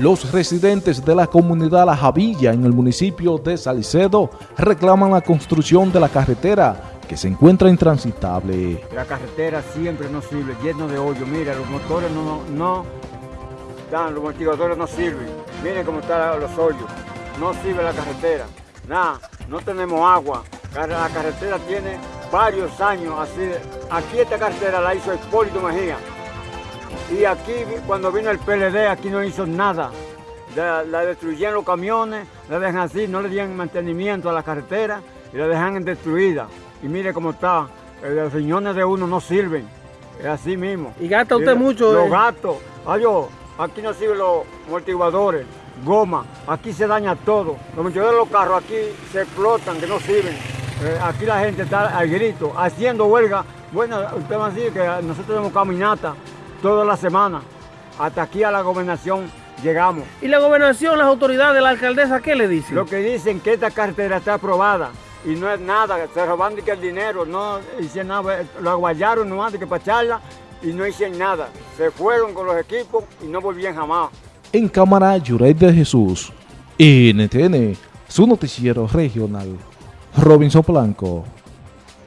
Los residentes de la comunidad La Javilla en el municipio de Salicedo reclaman la construcción de la carretera que se encuentra intransitable. La carretera siempre no sirve, lleno de hoyo. Mira, los motores no, dan, los amortiguadores no sirven. Miren cómo están los hoyos. No sirve la carretera. Nada, no tenemos agua. La carretera tiene varios años así. Aquí esta carretera la hizo Hipólito Mejía. Y aquí, cuando vino el PLD, aquí no hizo nada. La, destruyeron los camiones, la dejan así, no le dieron mantenimiento a la carretera y la dejan destruida. Y mire cómo está, eh, los riñones de uno no sirven, es así mismo. ¿Y gasta usted mucho? Los gastos, adiós, aquí no sirven los amortiguadores, goma, aquí se daña todo. Los amortiguadores de los carros aquí se explotan, que no sirven. Eh, aquí la gente está al grito, haciendo huelga. Bueno, usted va a decir que nosotros tenemos caminata toda la semana. Hasta aquí a la gobernación llegamos. ¿Y la gobernación, las autoridades, de la alcaldesa, qué le dicen? Lo que dicen que esta carretera está aprobada y no es nada, se roban que el dinero, no hicieron nada, lo aguayaron nomás de que para echarla y no hicieron nada. Se fueron con los equipos y no volvían jamás. En cámara, Yuret de Jesús, NTN, su noticiero regional, Robinson Blanco.